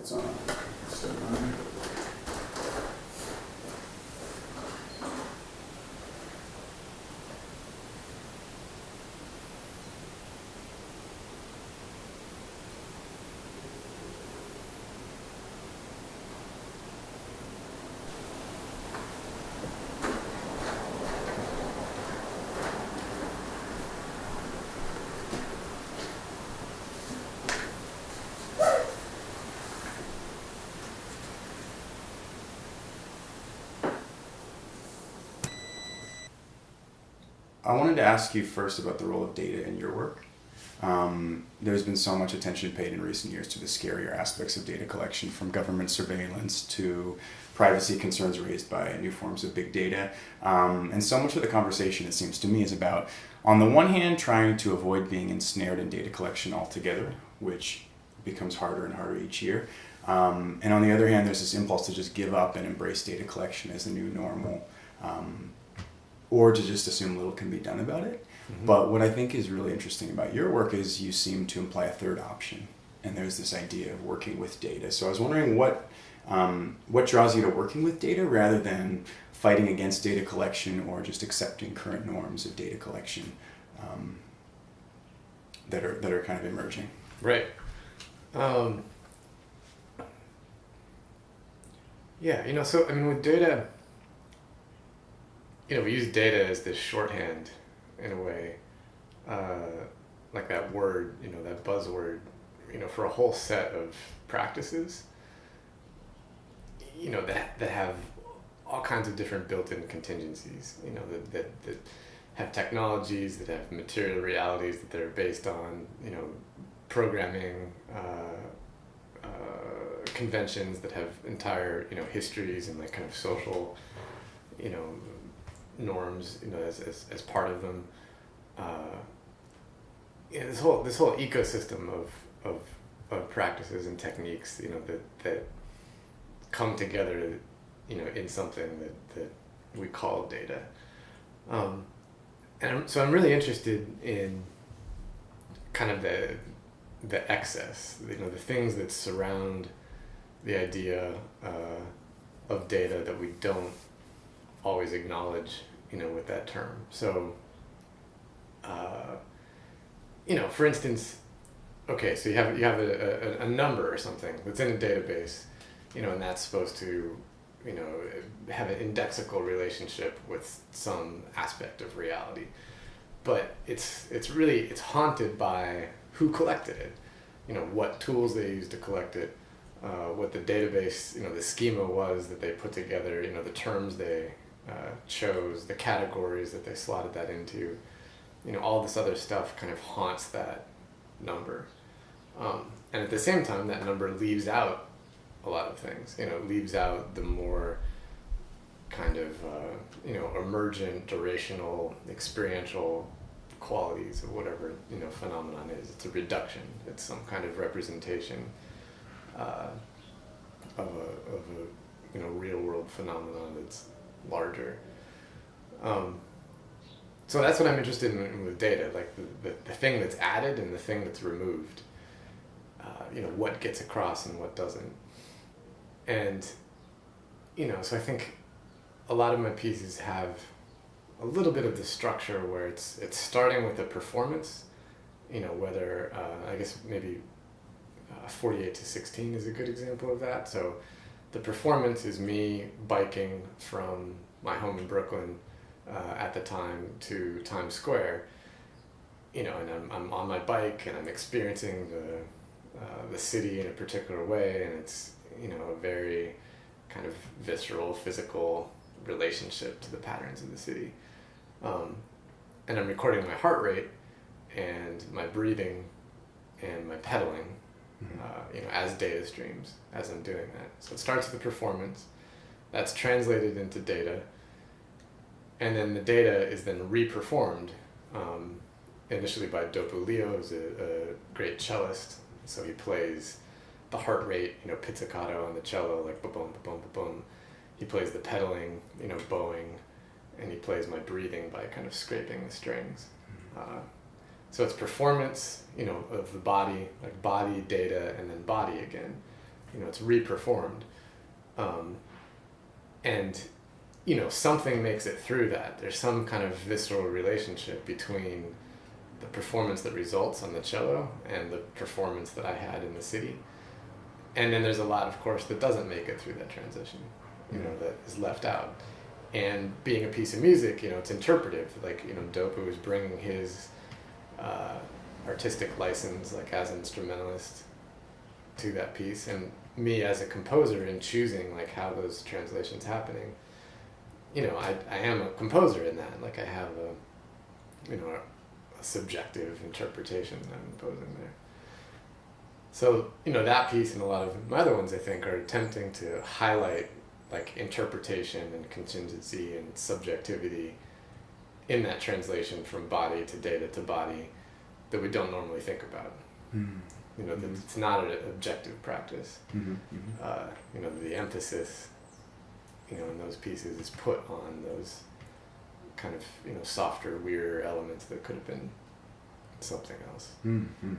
It's on. So, I wanted to ask you first about the role of data in your work. Um, there's been so much attention paid in recent years to the scarier aspects of data collection, from government surveillance to privacy concerns raised by new forms of big data. Um, and so much of the conversation, it seems to me, is about, on the one hand, trying to avoid being ensnared in data collection altogether, which becomes harder and harder each year. Um, and on the other hand, there's this impulse to just give up and embrace data collection as the new normal. Um, or to just assume little can be done about it. Mm-hmm. But what I think is really interesting about your work is you seem to imply a third option, and there's this idea of working with data. So I was wondering what um, what draws you to working with data rather than fighting against data collection or just accepting current norms of data collection um, that are that are kind of emerging. Right. Um, yeah, you know, so I mean, with data you know, we use data as this shorthand in a way, uh, like that word, you know, that buzzword, you know, for a whole set of practices, you know, that, that have all kinds of different built-in contingencies, you know, that, that, that have technologies, that have material realities that they're based on, you know, programming, uh, uh, conventions that have entire, you know, histories and like kind of social, you know, norms, you know, as, as, as part of them. Uh, yeah, this whole this whole ecosystem of, of of practices and techniques, you know, that that come together, you know, in something that, that we call data. Um, and so I'm really interested in kind of the the excess, you know, the things that surround the idea uh, of data that we don't always acknowledge you know, with that term. So, uh, you know, for instance, okay, so you have you have a, a, a, number or something that's in a database, you know, and that's supposed to, you know, have an indexical relationship with some aspect of reality, but it's it's really it's haunted by who collected it, you know, what tools they used to collect it, uh, what the database, you know, the schema was that they put together, you know, the terms they uh, chose, the categories that they slotted that into, you know, all this other stuff kind of haunts that number. Um, and at the same time, that number leaves out a lot of things. You know, leaves out the more kind of uh, you know emergent, durational, experiential qualities of whatever you know phenomenon is. It's a reduction. It's some kind of representation uh, of a of a you know real world phenomenon that's larger. Um, so that's what I'm interested in with data, like the, the, the thing that's added and the thing that's removed. Uh, you know, what gets across and what doesn't. And, you know, so I think a lot of my pieces have a little bit of the structure where it's it's starting with a performance, you know, whether, uh, I guess maybe uh, 48 to 16 is a good example of that. So the performance is me biking from my home in Brooklyn uh, at the time to Times Square. You know, and I'm, I'm on my bike and I'm experiencing the, uh, the city in a particular way, and it's, you know, a very kind of visceral, physical relationship to the patterns of the city. Um, and I'm recording my heart rate and my breathing and my pedaling. Uh, you know, as data streams as I'm doing that. So it starts with the performance, that's translated into data, and then the data is then reperformed um, initially by Topu Lyo, who's a, a, great cellist. So he plays the heart rate, you know, pizzicato on the cello, like ba boom, ba boom, ba boom. He plays the pedaling, you know, bowing, and he plays my breathing by kind of scraping the strings. Uh, so it's performance, you know, of the body, like body, data, and then body again. You know, it's reperformed. Um, and, you know, something makes it through that. There's some kind of visceral relationship between the performance that results on the cello and the performance that I had in the city. And then there's a lot, of course, that doesn't make it through that transition, you know, that is left out. And being a piece of music, you know, it's interpretive. Like, you know, Topu is bringing his uh, artistic license, like as an instrumentalist, to that piece. And me as a composer in choosing, like, how those translations happening, you know, I, I am a composer in that. Like, I have a, you know, a, a subjective interpretation I'm imposing there. So, you know, that piece and a lot of my other ones, I think, are attempting to highlight like interpretation and contingency and subjectivity in that translation from body to data to body that we don't normally think about. Mm. You know, Mhm. it's not an objective practice. Mhm, mhm. Uh, you know, the emphasis, you know, in those pieces is put on those kind of, you know, softer, weirder elements that could have been something else. Mm, mm.